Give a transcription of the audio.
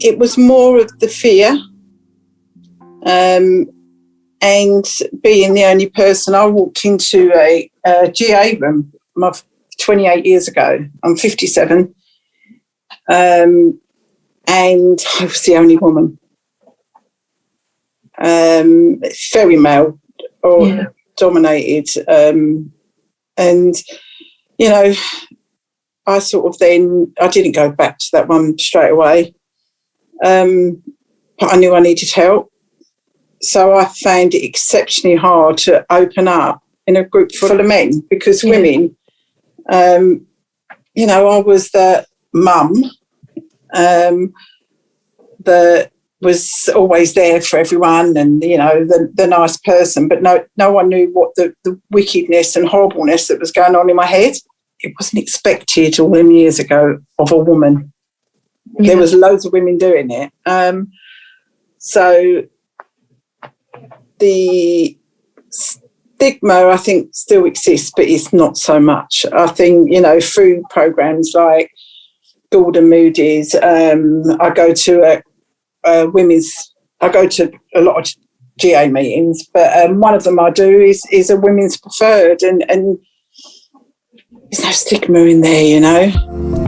it was more of the fear um, and being the only person. I walked into a, a GA room my, 28 years ago. I'm 57. Um, and I was the only woman. Um, very male or yeah. dominated. Um, and, you know, I sort of then, I didn't go back to that one straight away. Um, but I knew I needed help. So I found it exceptionally hard to open up in a group full of men because yeah. women, um, you know, I was the mum um, that was always there for everyone and, you know, the, the nice person, but no, no one knew what the, the wickedness and horribleness that was going on in my head. It wasn't expected all them years ago of a woman. Yeah. There was loads of women doing it. Um, so the stigma, I think, still exists, but it's not so much. I think, you know, through programs like Gordon Moody's, um, I go to a, a, women's, I go to a lot of GA meetings, but um, one of them I do is, is a women's preferred and, and there's no stigma in there, you know.